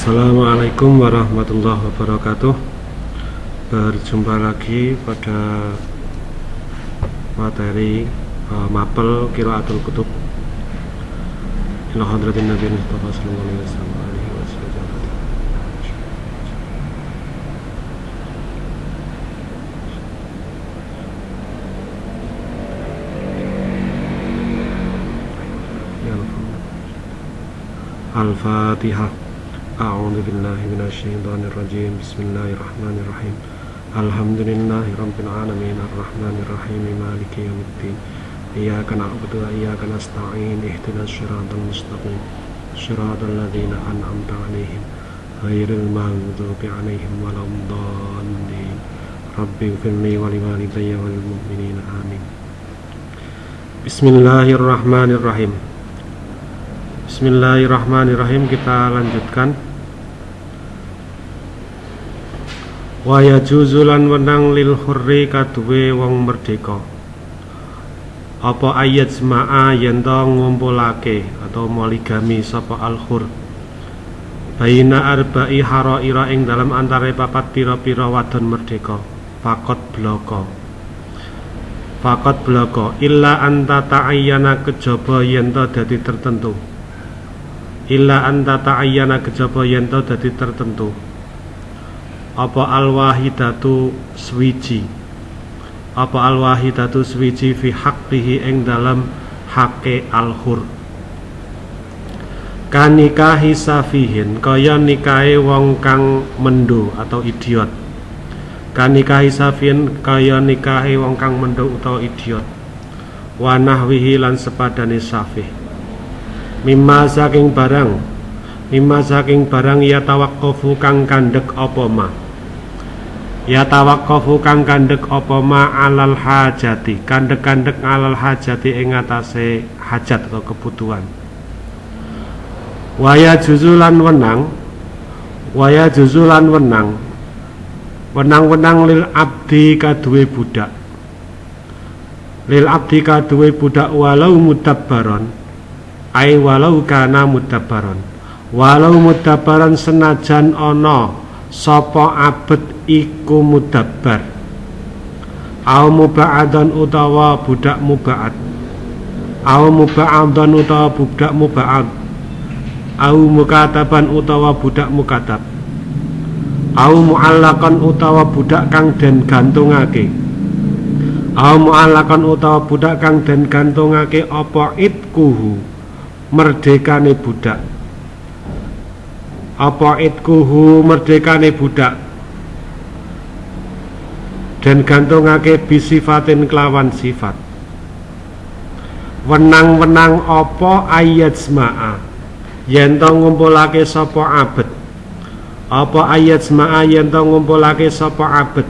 Assalamualaikum warahmatullahi wabarakatuh Berjumpa lagi pada materi uh, mapel Kiraatul Kutub Ila hadratin Nabi Mustafa sallallahu alaihi wasallam. Ya. Al-Fatihah أعوذ بالله من الشيطان الرجيم. بسم الله الرحمن الرحيم. الحمد لله رب العالمين. الرحمن الرحيم. مالك يوم الدين. إياك نعبد وإياك نستعين. اهدنا الصراط المستقيم. صراط الذين أنعمت عليهم. غير المغضوب عليهم ولا الضالين. رب اغفر لي ولوالدي وللمؤمنين. آمين. بسم الله الرحمن الرحيم. Bismillahirrahmanirrahim kita lanjutkan. Wa yajuzulan wenang lil hurri kaduwe wong merdeka. Apa ayat sema'a yen to ngumpulake atau moligami sapa al hur baina arba'i haraira ing dalam antara papat pira-pira wadon merdeka. Fakot bloko. Fakot bloko. Illa anta ta'ayyana kejaba yen to dadi tertentu. Illa anta ta'ayyana kejaba yen to dadi tertentu apa al-wahidatu swiji apa al-wahidatu swiji fi haqqihi ing dalam hake al-hur? Kanikahi safihin kaya nikahe wong kang mendo atau idiot. Kanikahi safihin kaya nikahe wong kang mendo utawa idiot. Wanahwihi lan sepadane safih. Mimma saking barang mimma saking barang ya tawakkofu kang kandek apa ma ya tawakkofu kang kandek apa ma alal hajati? Kandek-kandek alal hajati ing atase hajat atau kebutuhan. Waya juzulan wenang. Waya juzulan wenang. Wenang-wenang lil abdi kaduwe budak. Lil abdi kaduwe budak walau mudabbaron ai walau kana mudabbaron. Walau mudabbaron senajan ana sapa abet iku mudabbar. Au muba'adan utawa budak muba'ad au muba'adan utawa budak muba'ad au mukataban utawa budak mukatab. Au mu'allakan utawa budak kang den gantungake. Au mu'allakan utawa budak kang den gantungake apa itkuhu merdekane budak. Apa itkuhu merdekane budak dan gantungake bisifatin kelawan sifat. Wenang-wenang apa ayat sema'a yen to ngumpulake sapa abet? Apa ayat sema'a yen to ngumpulake sapa abet?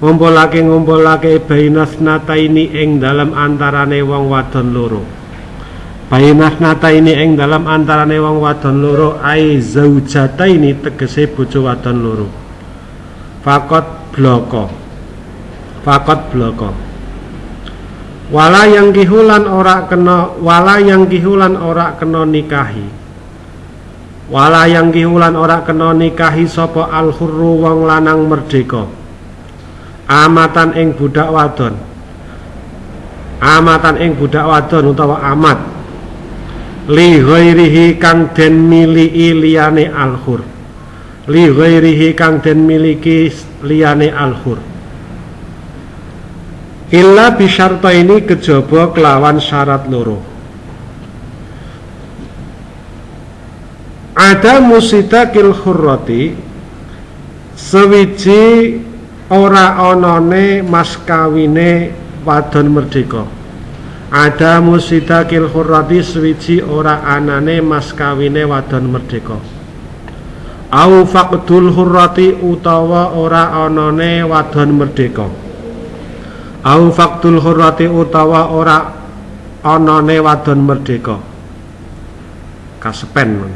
Ngumpulake ngumpulake bainas nataini ing dalam antarane wong wadon loro. Bainah nata ini ing dalam antarane wong wadon loro ai zaujata ini tegese bojo wadon loro. Fakot bloko. Fakot bloko. Wala yang kihulan ora kena wala yang kihulan ora kena nikahi. Wala yang kihulan ora kena nikahi sapa al hurru wong lanang merdeka. Amatan ing budak wadon. Amatan ing budak wadon utawa amat li ghairihi kang den miliki liyane alhur li ghairihi kang den miliki liyane alhur. Illa bisyarta ini kejaba kelawan syarat loro. Ada musidakil hurrati sewiji ora onone mas kawine wadon merdeka. Ada musidakil hurrati swiji ora anane mas kawine wadon merdeka au faqdul hurrati utawa ora anane wadon merdeka. Au faqdul hurrati utawa ora anane wadon merdeka. Kasepen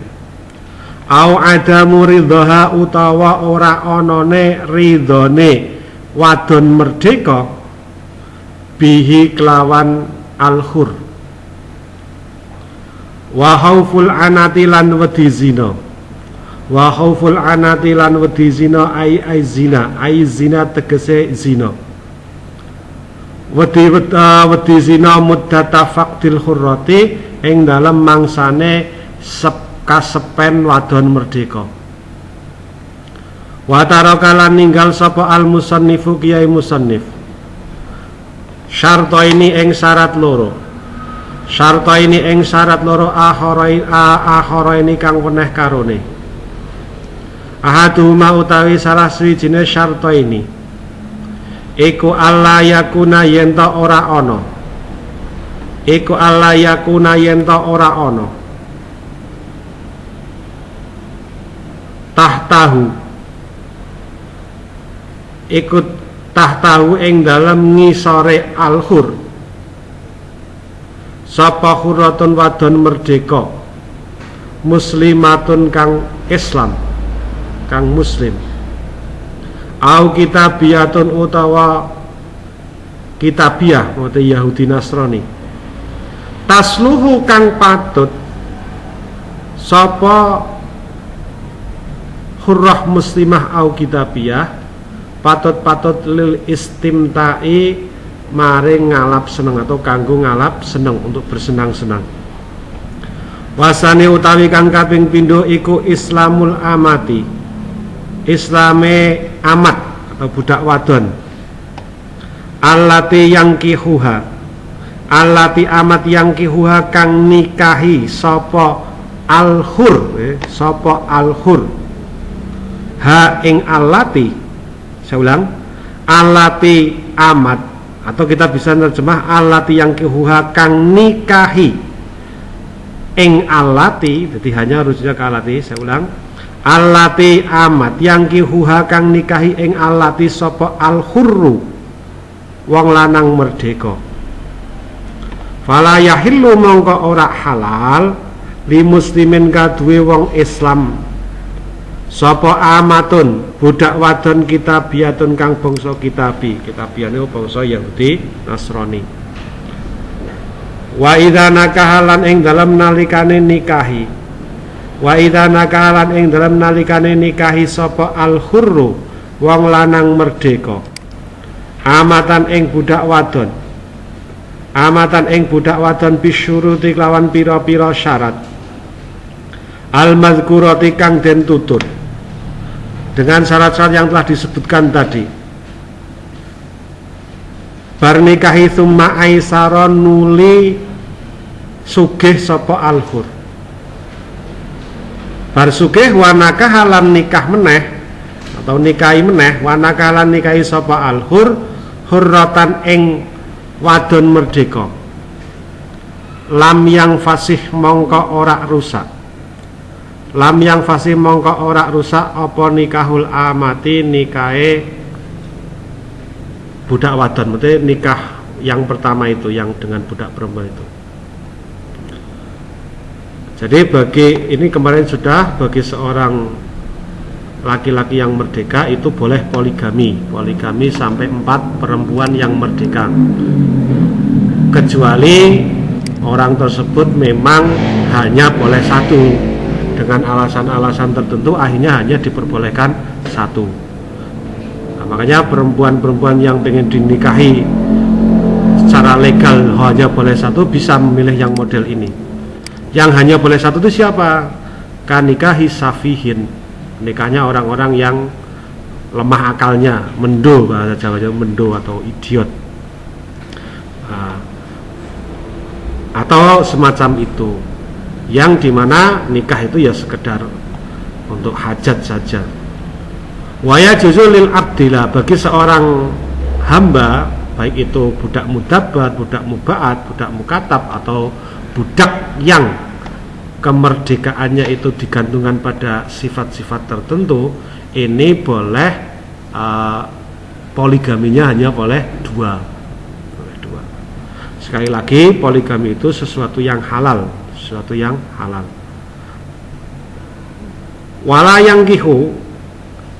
au ada muridha utawa ora anane ridhone wadon merdeka bihi kelawan al-hur. Wa hauful anati lan wedi zina wa hauful anati lan wedi zina ai ai zina. Ai zina tegese zina. Wedi uh, wedi zina muddata faqdil hurrati ing dalem mangsane sep kasepen wadon merdeka. Wa tarakalan ninggal sapa al musannifu kiai musannif. Syarto ini ing syarat loro. Syarta ini ing syarat loro akhara ini kang weneh karone. Ahaduhuma utawi salah swijine syarta ini. Iku Allah yakuna yen ora ana. Iku Allah yakuna yen ora ana. Tahtahu. Ikut tahtahu ing dalam ngisore al-hur sapa huratun wadon merdeka muslimatun kang Islam kang muslim. Au kitabiyatun utawa kitabiah maksudnya Yahudi Nasrani. Tasluhu kang patut sapa hurrah muslimah au kitabiyah patut-patut lil istimtai maring ngalap seneng atau kanggo ngalap seneng untuk bersenang-senang. Wasane utawi kang kaping pindho iku Islamul amati Islame amat atau budak wadon. Alati yang kihuha alati amat yang kihuha kang nikahi sopo alhur eh, sopo alhur. Ha ing alati saya ulang alati amat atau kita bisa terjemah alati yang kihuha kang nikahi. Ing alati jadi hanya rujuknya ke alati saya ulang alati amat yang kihuha kang nikahi ing alati sopo al hurru wong lanang merdeka fala yahillu mongko ora halal li muslimin kadue wong Islam Sopo amatun budak wadon kitabiatun kang bangsa kitabi. Kitabiane bangsa Yahudi Nasrani. Wa idza nakahalan ing dalam nalikane nikahi. Wa idza nakahalan ing dalam nalikane nikahi sapa al hurru wong lanang merdeka. Amatan ing budak wadon. Amatan ing budak wadon bisyuruti lawan pira-pira syarat. Al mazkurati kang den tutur dengan syarat-syarat yang telah disebutkan tadi barnikahi thumma aisaron nuli sugih sopo alhur bar wanaka halan nikah meneh? Atau nikahi meneh? Wanaka halan nikahi sopo alhur hurratan ing wadon merdeka. Lam yang fasih mongko ora rusak. Lam yang fasih mongko ora rusak apa nikahul amati? Nikahe budak wadon. Berarti nikah yang pertama itu yang dengan budak perempuan itu jadi bagi ini kemarin sudah bagi seorang laki-laki yang merdeka itu boleh poligami. Poligami sampai empat perempuan yang merdeka. Kecuali orang tersebut memang hanya boleh satu. Dengan alasan-alasan tertentu akhirnya hanya diperbolehkan satu. Nah, makanya perempuan-perempuan yang ingin dinikahi secara legal hanya boleh satu bisa memilih yang model ini yang hanya boleh satu itu siapa? Kanikahi safihin. Nikahnya orang-orang yang lemah akalnya mendo bahasa Jawa mendo atau idiot. Nah, atau semacam itu. Yang di mana nikah itu ya sekedar untuk hajat saja. Waya juzulil abdillah bagi seorang hamba baik itu budak mudabat, budak mubaat, budak mukatab atau budak yang kemerdekaannya itu digantungkan pada sifat-sifat tertentu ini boleh uh, poligaminya hanya boleh dua. Boleh dua. Sekali lagi poligami itu sesuatu yang halal sesuatu yang halal. Wala yang kihu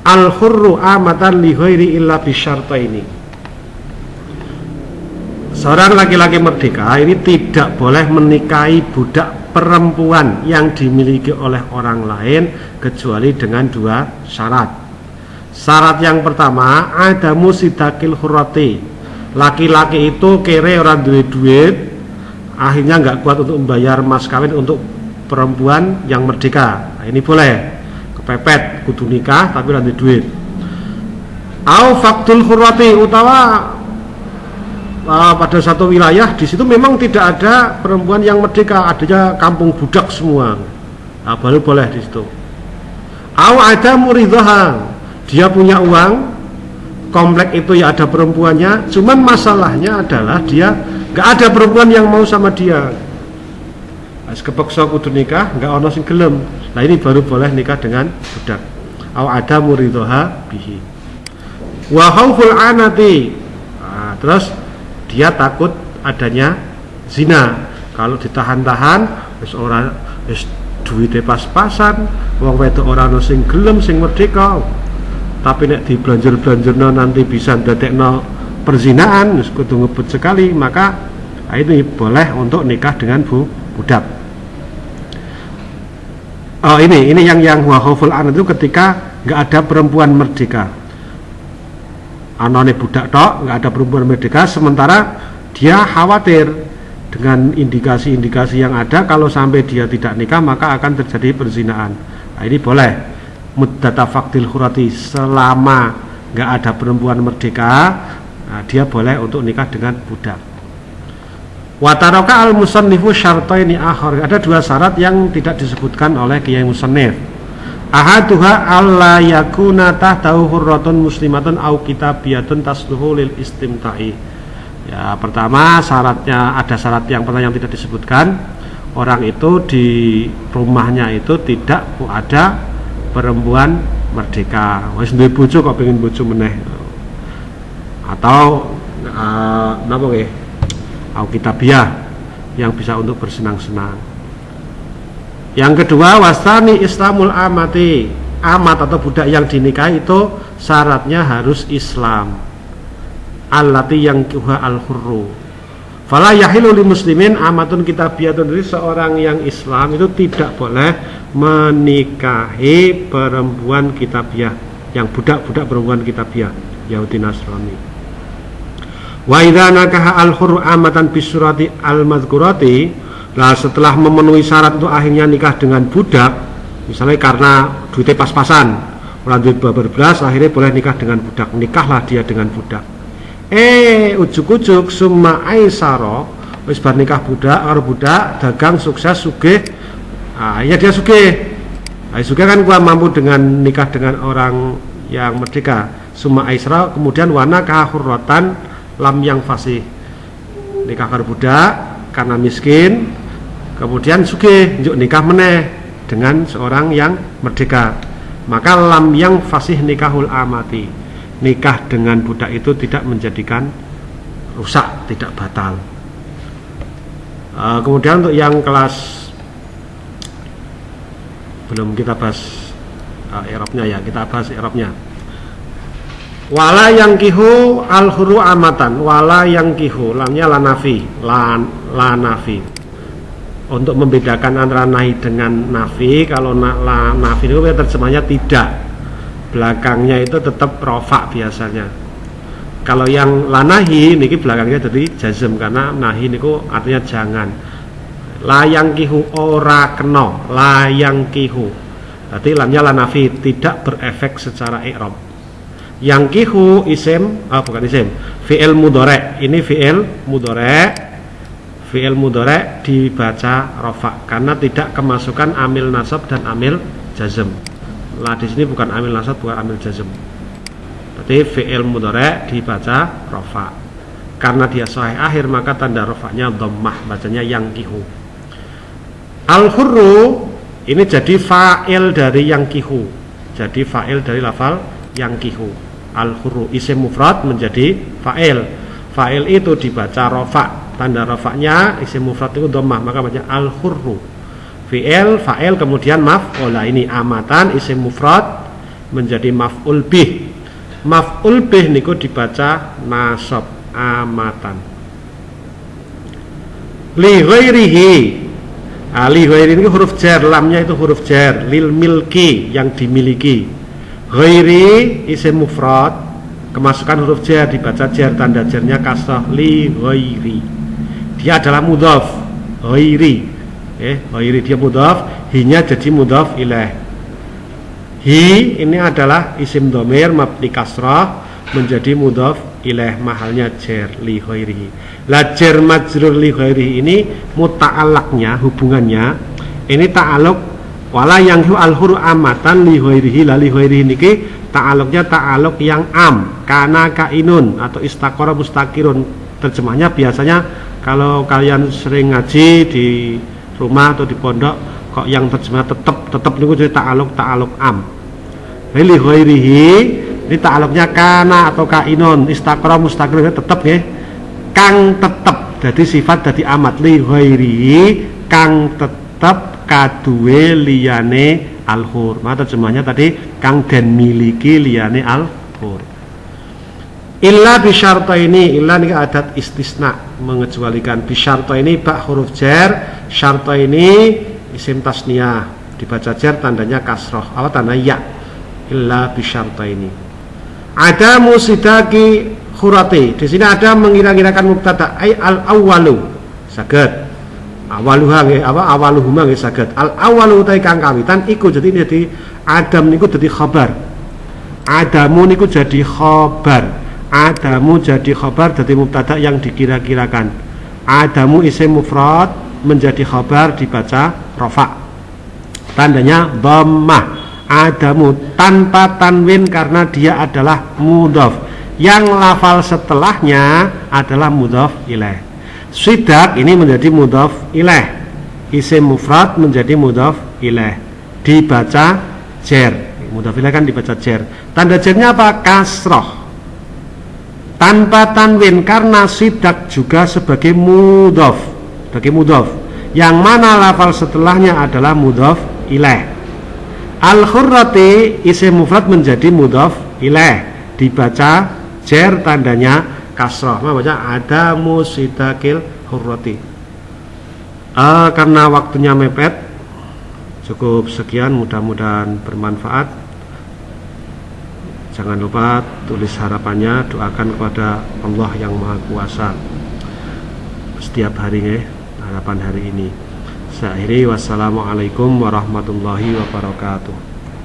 al hurru amatan li ghairi illa ini seorang laki-laki merdeka ini tidak boleh menikahi budak perempuan yang dimiliki oleh orang lain kecuali dengan dua syarat. Syarat yang pertama ada musidakil hurati laki-laki itu kere orang duit duit akhirnya nggak kuat untuk membayar mas kawin untuk perempuan yang merdeka. Nah, ini boleh. Kepepet kudu nikah tapi nanti duit. Au faktul hurati utawa uh, pada satu wilayah di situ memang tidak ada perempuan yang merdeka adanya kampung budak semua. Nah, baru boleh di situ. Au ada muridhah dia punya uang komplek itu ya ada perempuannya cuman masalahnya adalah dia nggak ada perempuan yang mau sama dia. As kepeksa kudu nikah nggak ono sing gelem. Nah ini baru boleh nikah dengan budak. Aw ada muridhoha bihi. Wa khauful anati. Nah, terus dia takut adanya zina. Kalau ditahan-tahan wis ora wis duwite pas-pasan. Wong wedok ora ono sing gelem sing merdeka. Tapi nek di belanjur-belanjurno nanti bisa no perzinaan kudu ngebut sekali maka ini boleh untuk nikah dengan bu budak oh ini ini yang yang wahoful an itu ketika nggak ada perempuan merdeka anone budak tok nggak ada perempuan merdeka sementara dia khawatir. Dengan indikasi-indikasi yang ada kalau sampai dia tidak nikah maka akan terjadi perzinaan. Nah, ini boleh. Muddata faktil hurati selama nggak ada perempuan merdeka nah, dia boleh untuk nikah dengan budak. Wataroka al musannifu ini akhir ada dua syarat yang tidak disebutkan oleh kiai musannif ahaduha alla yakuna tahtahu hurratun muslimatun au kitabiyatun tasluhu lil istimta'i. Ya pertama syaratnya ada syarat yang pertama yang tidak disebutkan. Orang itu di rumahnya itu tidak ada perempuan merdeka. Wis duwe bojo kok pengen bojo meneh. Atau uh, napa nggih? Au kitabiah yang bisa untuk bersenang-senang yang kedua wasani islamul amati. Amat atau budak yang dinikahi itu syaratnya harus Islam. Allati yang kuha al hurru Fala yahilu li muslimin amatun kitabiyatun. Jadi seorang yang Islam itu tidak boleh menikahi perempuan kitabiah yang budak-budak perempuan kitabiah Yahudi Nasrani. Wa idza nakaha al hurru amatan bisurati al madhkurati lah setelah memenuhi syarat itu akhirnya nikah dengan budak misalnya karena duitnya pas-pasan orang duit berbelas akhirnya boleh nikah dengan budak. Nikahlah dia dengan budak. Eh ujuk-ujuk summa aisaro wis bar nikah budak karo budak dagang sukses sugih. Ah ya dia sugih. Ah sugih kan gua mampu dengan nikah dengan orang yang merdeka. Summa aisra kemudian wana kahurrotan lam yang fasih. Nikah karo budak karena miskin kemudian sugih njuk nikah meneh dengan seorang yang merdeka maka lam yang fasih nikahul amati nikah dengan budak itu tidak menjadikan rusak, tidak batal. Uh, kemudian untuk yang kelas belum kita bahas Eropnya ya, kita bahas Eropnya. Wala yang kihu al huru amatan, wala yang kihu, lamnya lanafi, lan lanafi. Untuk membedakan antara nahi dengan nafi, kalau na, la, nafi itu terjemahnya tidak. Belakangnya itu tetap rofa biasanya. Kalau yang lanahi niki belakangnya jadi jazm karena nahi niku artinya jangan. Layang kihu ora keno layang kihu. Berarti lamnya lanafi tidak berefek secara i'rab. Yang kihu isim ah bukan isim fi'il mudore ini fi'il mudore fi'il mudore dibaca rofa karena tidak kemasukan amil nasab dan amil jazm. Lah di sini bukan amil nasab bukan amil jazm. Berarti fi'il mudhari dibaca rofa karena dia sahih akhir maka tanda rofanya dhammah bacanya yang kihu. Al hurru ini jadi fa'il dari yang kihu. Jadi fa'il dari lafal yang kihu. Al hurru isim mufrad menjadi fa'il. Fa'il itu dibaca rofa tanda rofanya isim mufrad itu dhammah maka baca al hurru fi'il fa'il kemudian maf'ula ini amatan isim mufrad menjadi maf'ul bih. Maf'ul bih niku dibaca nasab amatan. Li ghairihi. Ali ghairi ini huruf jar, lamnya itu huruf jar, lil milki yang dimiliki. Ghairi isim mufrad, kemasukan huruf jar dibaca jar tanda jarnya kasrah. Li ghairi. Dia adalah mudhaf ghairi. Eh, ghairi dia mudhaf, hinya jadi mudhaf ilaih. Hi ini adalah isim domir mabni kasrah menjadi mudhaf ilaih mahalnya jar li ghairihi. La jar majrur li ghairihi ini muta'alaknya hubungannya ini ta'aluk wala yang hu al huru amatan li ghairihi la li ghairihi niki ta'aluknya ta'aluk yang am kana kainun atau istakora mustakirun terjemahnya biasanya kalau kalian sering ngaji di rumah atau di pondok kok yang terjemah tetap tetap niku jadi ta'aluk ta'aluk am. Li ghairihi ini ta'aluknya kana atau kainon istakra mustakir tetap ya. Kang tetap jadi sifat jadi amat. Li kang tetap kadue liyane alhur. Maka terjemahnya tadi kang dan miliki liyane alhur illa bisyarta ini illa ini adat istisna mengecualikan. Bisyarta ini bak huruf jar syarta ini isim tasniyah. Dibaca jar tandanya kasroh apa tanda ya? Illa bisyarta ini. Ada musidaki khurati. Di sini ada mengira-ngirakan mubtada. Ay al awalu. Saged. Awaluha nggih apa? Awaluhuma nggih saged. Al awalu utai kang kawitan iku jadi jadi adam niku jadi khabar. Adamu niku jadi khabar adamu jadi khabar jadi mubtada yang dikira-kirakan. Adamu isim mufrad menjadi khabar dibaca rofa tandanya dhammah. Adamu tanpa tanwin karena dia adalah mudhaf yang lafal setelahnya adalah mudhaf ilaih sidak ini menjadi mudhaf ilaih isim mufrad menjadi mudhaf ilaih dibaca jer. Mudhaf ilaih kan dibaca jer. Tanda jernya apa? Kasroh tanpa tanwin karena sidak juga sebagai mudhaf sebagai mudhaf yang mana lafal setelahnya adalah mudhaf ilaih al khurrati isim mufrad menjadi mudhaf ilaih dibaca jer tandanya kasroh. Baca? Ada musidakil hurrati uh, karena waktunya mepet cukup sekian mudah-mudahan bermanfaat jangan lupa tulis harapannya doakan kepada Allah yang Maha Kuasa setiap harinya harapan hari ini. Saya akhiri wassalamualaikum warahmatullahi wabarakatuh.